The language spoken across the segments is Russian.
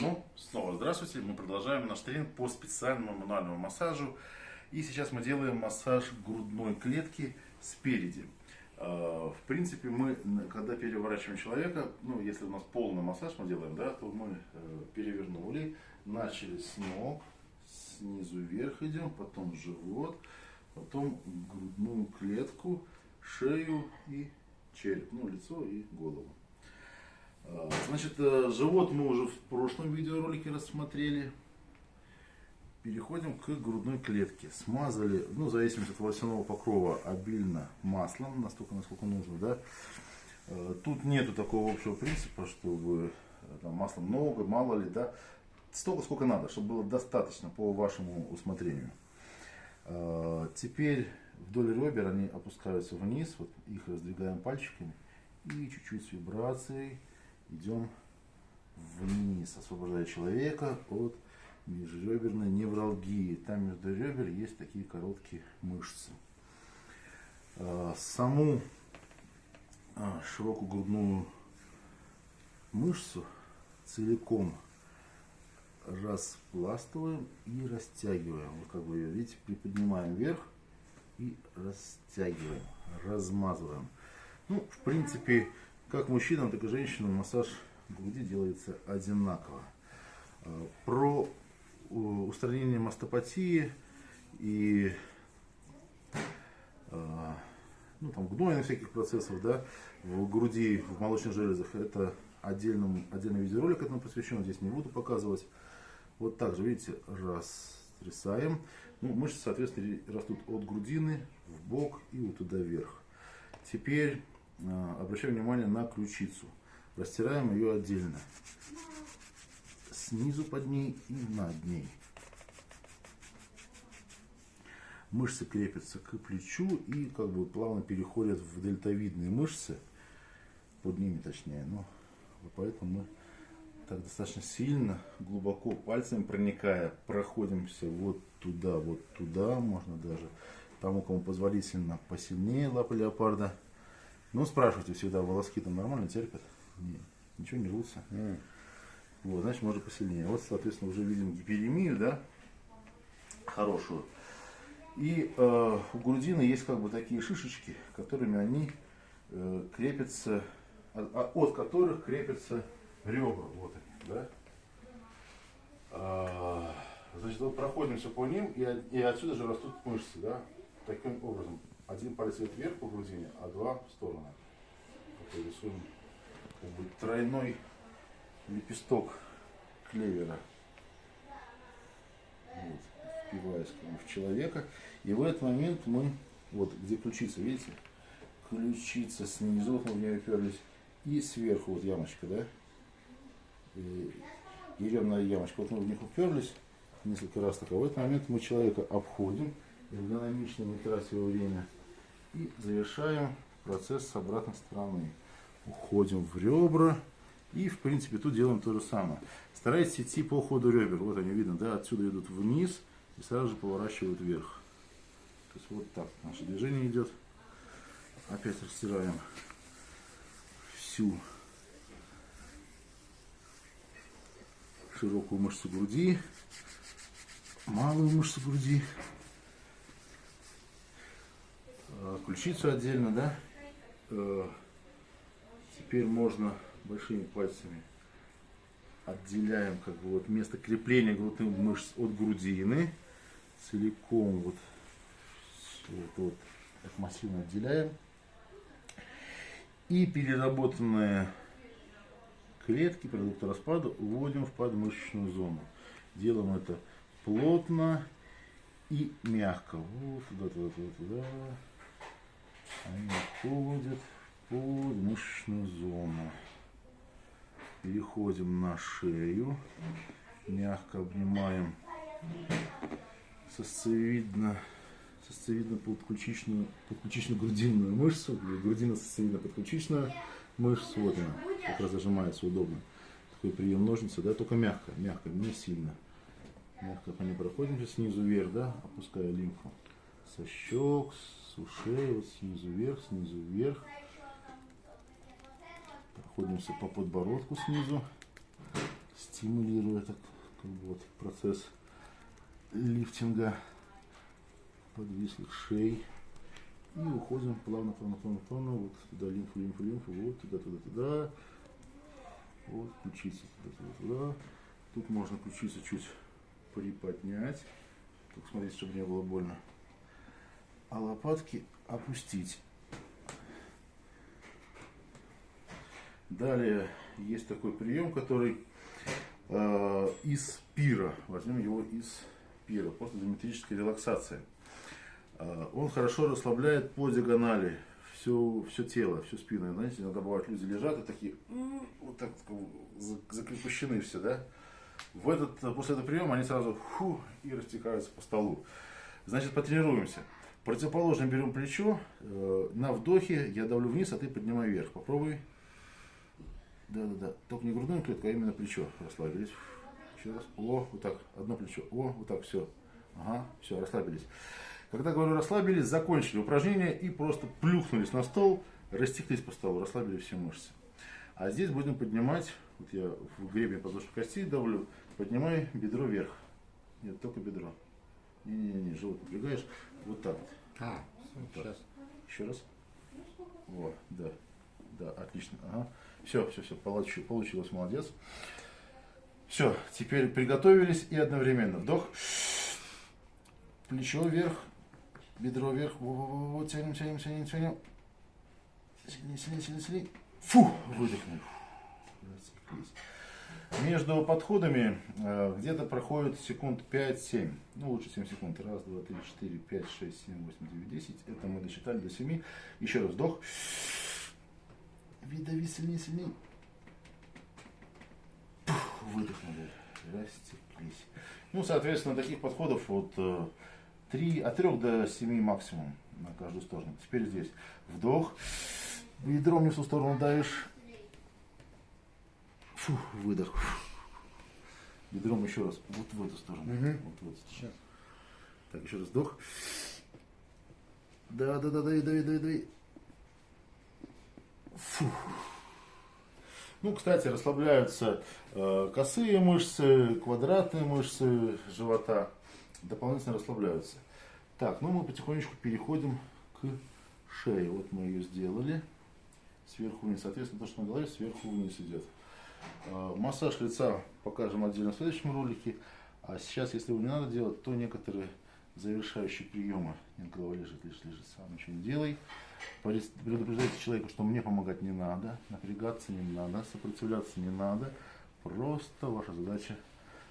Ну, снова здравствуйте. Мы продолжаем наш тренинг по специальному мануальному массажу. И сейчас мы делаем массаж грудной клетки спереди. А, в принципе, мы, когда переворачиваем человека, ну, если у нас полный массаж мы делаем, да, то мы э, перевернули, начали с ног, снизу вверх идем, потом живот, потом грудную клетку, шею и череп, ну, лицо и голову. А, значит, э, живот мы уже в прошлом видеоролике рассмотрели. Переходим к грудной клетке. Смазали, ну, в зависимости от волосяного покрова, обильно маслом, настолько, насколько нужно, да. Э, тут нету такого общего принципа, чтобы э, там, масла много, мало ли, да. Столько, сколько надо, чтобы было достаточно по вашему усмотрению. Теперь вдоль ребер они опускаются вниз, вот их раздвигаем пальчиками и чуть-чуть с вибрацией идем вниз, освобождая человека от межреберной невралгии. Там между ребер есть такие короткие мышцы. А, саму а, широкую грудную мышцу целиком распластываем и растягиваем. Вот как вы ее видите, приподнимаем вверх и растягиваем, размазываем. Ну, в принципе, как мужчинам, так и женщинам массаж груди делается одинаково. А, про устранение мастопатии и а, ну, там, гнойных всяких процессов да, в груди, в молочных железах, это отдельным, отдельный видеоролик этому посвящен, здесь не буду показывать. Вот так же, видите, растрясаем. Ну, мышцы, соответственно, растут от грудины в бок и вот туда вверх. Теперь а, обращаем внимание на ключицу. Растираем ее отдельно. Снизу под ней и над ней. Мышцы крепятся к плечу и как бы плавно переходят в дельтовидные мышцы. Под ними точнее. Но поэтому мы так достаточно сильно, глубоко пальцами проникая, проходимся вот туда, вот туда. Можно даже тому, кому позволительно, посильнее лапы леопарда. Ну, спрашивайте всегда, волоски там нормально терпят? Нет, ничего не рвутся. Mm. Вот, значит, можно посильнее. Вот, соответственно, уже видим гиперемию, да, хорошую. И э, у грудины есть как бы такие шишечки, которыми они э, крепятся, от, а, от которых крепятся ребра. Вот они, да. А, значит, вот проходимся по ним, и, и отсюда же растут мышцы, да, таким образом один палец вверх по грудине, а два в сторону. Вот рисуем как бы тройной лепесток клевера. Вот, впиваясь как бы, в человека. И в этот момент мы, вот где ключица, видите, ключица снизу, вот мы в нее уперлись, и сверху вот ямочка, да, и, и ремная ямочка. Вот мы в них уперлись несколько раз так. А в этот момент мы человека обходим, эргономично, не тратя время, и завершаем процесс с обратной стороны. Уходим в ребра. И, в принципе, тут делаем то же самое. Старайтесь идти по ходу ребер. Вот они видно, да, отсюда идут вниз и сразу же поворачивают вверх. То есть вот так наше движение идет. Опять растираем всю широкую мышцу груди, малую мышцу груди. Э, ключицу отдельно, да. Э, теперь можно большими пальцами отделяем как бы вот место крепления грудных мышц от грудины. Целиком вот, вот, вот так массивно отделяем. И переработанные клетки продукта распада уводим в подмышечную зону. Делаем это плотно и мягко. Вот туда, туда, туда, туда они входят в подмышечную зону. Переходим на шею, мягко обнимаем сосцевидно, сосцевидно подключичную, грудинную мышцу, грудина сосцевидно подключичную мышцу, вот она, как раз зажимается удобно. Такой прием ножницы, да, только мягко, мягко, не сильно. Мягко по ней проходимся снизу вверх, да, опуская лимфу со щек, с ушей, вот снизу вверх, снизу вверх. Проходимся по подбородку снизу, стимулируя так, как бы вот процесс лифтинга подвислых шей. И уходим плавно, плавно, плавно, плавно, вот туда лимфу, лимфу, лимфу, вот туда, туда, туда. Вот ключица туда, туда, туда. Тут можно ключицу чуть приподнять. Только смотрите, чтобы не было больно. А лопатки опустить. Далее есть такой прием, который э, из пира. Возьмем его из пира. Просто диаметрическая релаксация. Э, он хорошо расслабляет по диагонали все, все тело, всю спину. Знаете, иногда бывают люди лежат и такие вот так закрепощены все, да? В этот, после этого приема они сразу фу, и растекаются по столу. Значит, потренируемся. Противоположно берем плечо, э, на вдохе я давлю вниз, а ты поднимай вверх. Попробуй. Да-да-да. Только не грудную клетку, а именно плечо. Расслабились. Еще раз. О, вот так. Одно плечо. О, вот так. Все. Ага, все, расслабились. Когда говорю расслабились, закончили упражнение и просто плюхнулись на стол, растеклись по столу, расслабили все мышцы. А здесь будем поднимать, вот я в гребень подошвы кости давлю, поднимай бедро вверх. Нет, только бедро. Не-не-не, живот напрягаешь. Вот так вот. А, вот сейчас. Так. Еще раз. Вот, да. Да, отлично. Ага. Все, все, все, получилось, получилось, молодец. Все, теперь приготовились и одновременно вдох, плечо вверх, бедро вверх, вот, тянем, тянем, тянем, тянем. Сильнее, сильнее, сильнее, сильнее. Фу, выдохнули. Между подходами э, где-то проходит секунд 5-7. Ну, лучше 7 секунд. Раз, два, три, четыре, пять, шесть, семь, восемь, девять, десять. Это мы досчитали до 7. Еще раз вдох. Видави сильнее, сильнее. Пух, выдохнули. Растеклись. Ну, соответственно, таких подходов вот 3, от 3 до 7 максимум на каждую сторону. Теперь здесь вдох. Бедром не в ту сторону давишь. Фу, выдох. Бедром еще раз. Вот в эту сторону. Угу. Вот в эту сторону. Сейчас. Так, еще раз вдох. Да, да, да, дави, дави, дави, дави. Фу. Ну, кстати, расслабляются э, косые мышцы, квадратные мышцы живота. Дополнительно расслабляются. Так, ну мы потихонечку переходим к шее. Вот мы ее сделали. Сверху вниз. Соответственно, то, что на голове, сверху вниз идет. Э, массаж лица покажем отдельно в следующем ролике. А сейчас, если его не надо делать, то некоторые завершающие приемы. Нет, голова лежит, лежит, лежит, сам ничего не делай. Предупреждайте человека, что мне помогать не надо, напрягаться не надо, сопротивляться не надо. Просто ваша задача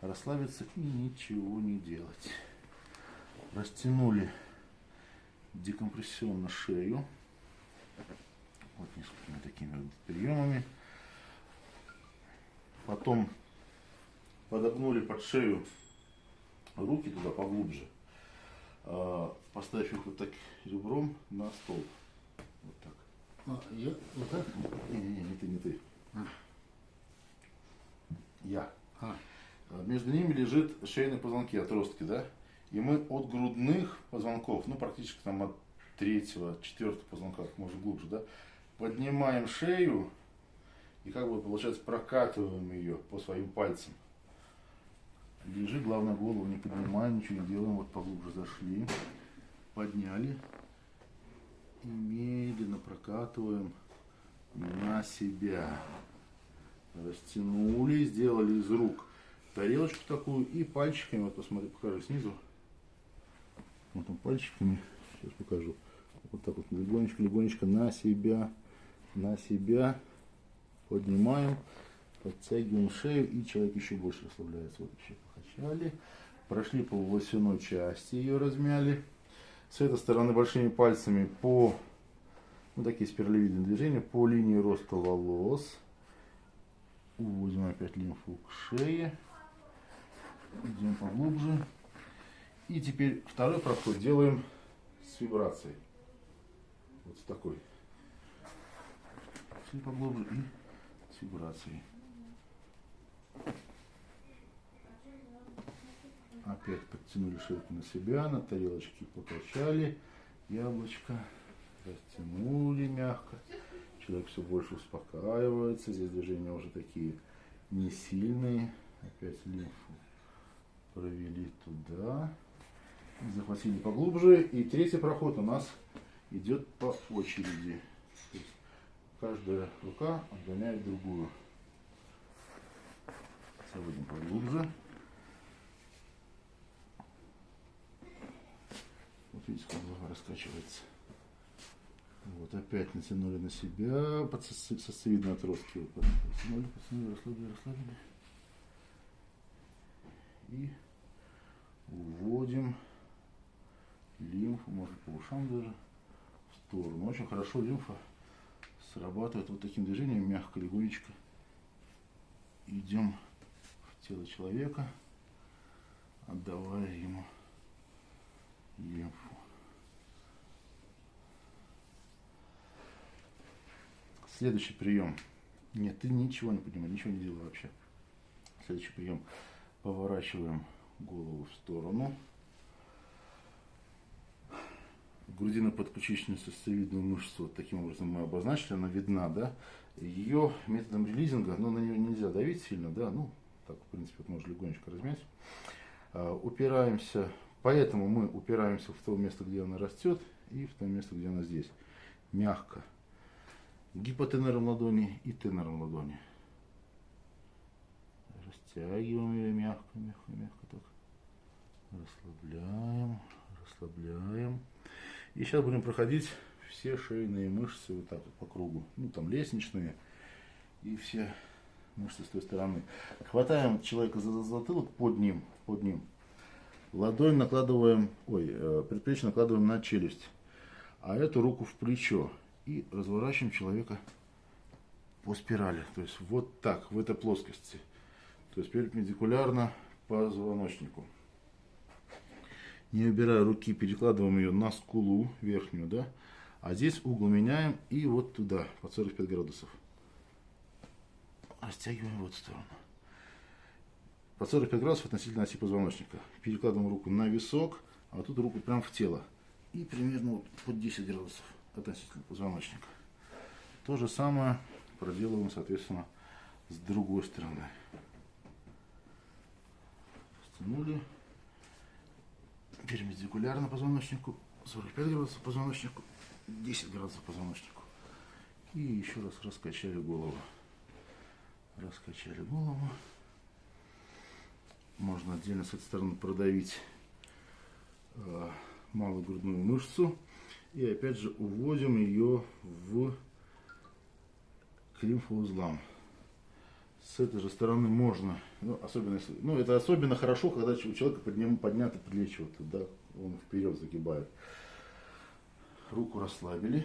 расслабиться и ничего не делать. Растянули декомпрессионно шею. Вот несколькими такими приемами. Потом подогнули под шею руки туда поглубже. А, поставив их вот так ребром на стол. Вот так. А, я вот так? Не-не-не, не ты, не ты. А. Я. А, А, Между ними лежит шейные позвонки, отростки, да? И мы от грудных позвонков, ну практически там от третьего, четвертого позвонка, можно глубже, да, поднимаем шею и как бы получается прокатываем ее по своим пальцам. Лежи, главное голову не поднимаем, ничего не делаем, вот поглубже зашли, подняли и медленно прокатываем на себя. Растянули, сделали из рук тарелочку такую и пальчиками, вот посмотри, покажи снизу. Вот там пальчиками, сейчас покажу. Вот так вот легонечко, легонечко на себя, на себя поднимаем, подтягиваем шею и человек еще больше расслабляется. Вот еще покачали, прошли по волосяной части, ее размяли. С этой стороны большими пальцами по, ну такие спиралевидные движения, по линии роста волос. Уводим опять лимфу к шее. Идем поглубже. И теперь второй проход делаем с вибрацией. Вот с такой. Шли поглубже и вибрацией. Опять подтянули шейку на себя, на тарелочке покачали яблочко, растянули мягко. Человек все больше успокаивается. Здесь движения уже такие не сильные. Опять лимфу провели туда. Захватили поглубже. И третий проход у нас идет по очереди. Каждая рука отгоняет другую. Заводим поглубже. Вот видите, как голова раскачивается. Вот, опять натянули на себя под сосце- сосцевидные отростки. Вот, Потянули, потянули, расслабили, расслабили. И уводим лимфу, может по ушам даже, в сторону. Очень хорошо лимфа срабатывает вот таким движением, мягко, легонечко. Идем в тело человека, отдавая ему лимфу. Следующий прием. Нет, ты ничего не поднимай, ничего не делай вообще. Следующий прием. Поворачиваем голову в сторону. Грудино-подключичную сосцевидную мышцу вот таким образом мы обозначили, она видна, да. Ее методом релизинга, но на нее нельзя давить сильно, да, ну, так, в принципе, вот можно легонечко размять. А, упираемся, поэтому мы упираемся в то место, где она растет, и в то место, где она здесь. Мягко. Гипотенером ладони и тенером ладони. Растягиваем ее мягко, мягко, мягко так. Расслабляем, расслабляем. И сейчас будем проходить все шейные мышцы вот так вот по кругу. Ну, там лестничные и все мышцы с той стороны. Хватаем человека за затылок под ним, под ним. Ладонь накладываем, ой, э, предплечье накладываем на челюсть. А эту руку в плечо. И разворачиваем человека по спирали. То есть вот так, в этой плоскости. То есть перпендикулярно позвоночнику. Не убирая руки, перекладываем ее на скулу верхнюю, да. А здесь угол меняем и вот туда, под 45 градусов. Растягиваем в эту сторону. Под 45 градусов относительно оси позвоночника. Перекладываем руку на висок, а тут руку прям в тело. И примерно вот под 10 градусов относительно позвоночника. То же самое проделываем, соответственно, с другой стороны. Растянули перпендикулярно позвоночнику, 45 градусов позвоночнику, 10 градусов позвоночнику. И еще раз раскачали голову. Раскачали голову. Можно отдельно с этой стороны продавить э, малую грудную мышцу. И опять же уводим ее в к лимфоузлам. С этой же стороны можно, ну, особенно ну, это особенно хорошо, когда у человека подним, подняты плечи, вот, да, он вперед загибает. Руку расслабили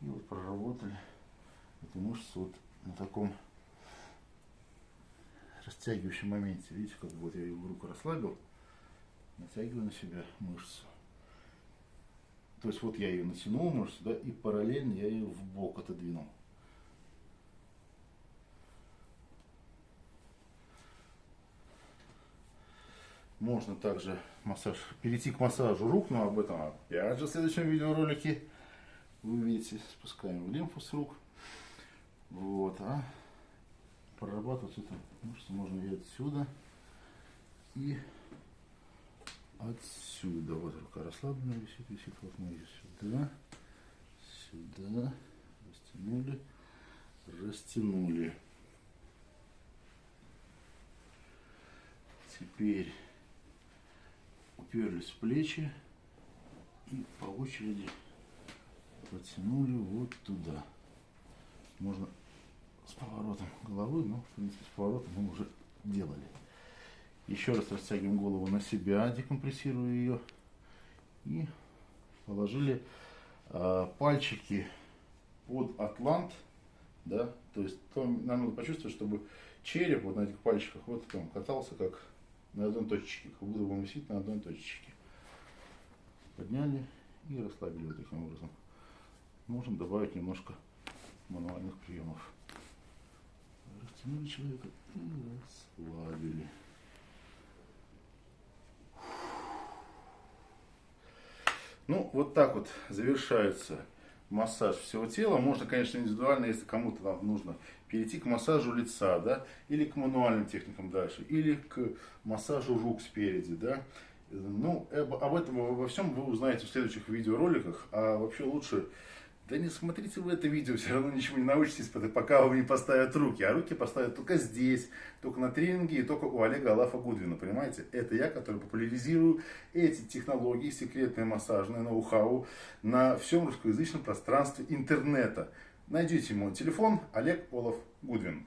и вот проработали эту мышцу вот на таком растягивающем моменте. Видите, как вот я ее руку расслабил, натягиваю на себя мышцу. То есть вот я ее натянул мышцу, да, и параллельно я ее в бок отодвинул. Можно также массаж, перейти к массажу рук, но об этом опять же в следующем видеоролике вы увидите. Спускаем лимфу с рук. Вот, а прорабатывать эту мышцу можно и отсюда, и отсюда. Вот рука расслаблена висит, висит. Вот мы ее сюда, сюда, растянули, растянули. Теперь уперлись в плечи и по очереди потянули вот туда. Можно с поворотом головы, но в принципе с поворотом мы уже делали. Еще раз растягиваем голову на себя, декомпрессируя ее. И положили э, пальчики под атлант, да, то есть то, нам надо почувствовать, чтобы череп вот на этих пальчиках вот прям катался как на одной точечке, как будто он висит на одной точечке. Подняли и расслабили вот таким образом. Можем добавить немножко мануальных приемов. Растянули человека и расслабили. Ну, вот так вот завершается массаж всего тела. Можно, конечно, индивидуально, если кому-то там нужно перейти к массажу лица, да, или к мануальным техникам дальше, или к массажу рук спереди, да. Ну, об, об этом, обо всем вы узнаете в следующих видеороликах, а вообще лучше да не смотрите вы это видео, все равно ничего не научитесь, пока вам не поставят руки. А руки поставят только здесь, только на тренинге и только у Олега Алафа Гудвина, понимаете? Это я, который популяризирую эти технологии, секретные массажные ноу-хау на всем русскоязычном пространстве интернета. Найдите мой телефон Олег Олаф Гудвин.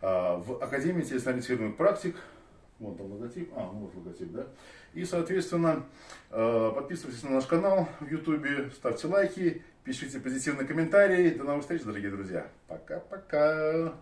А, в Академии телесно практик Вон там логотип. А, ну вот логотип, да. И, соответственно, э, подписывайтесь на наш канал в YouTube, ставьте лайки, пишите позитивные комментарии. До новых встреч, дорогие друзья. Пока-пока.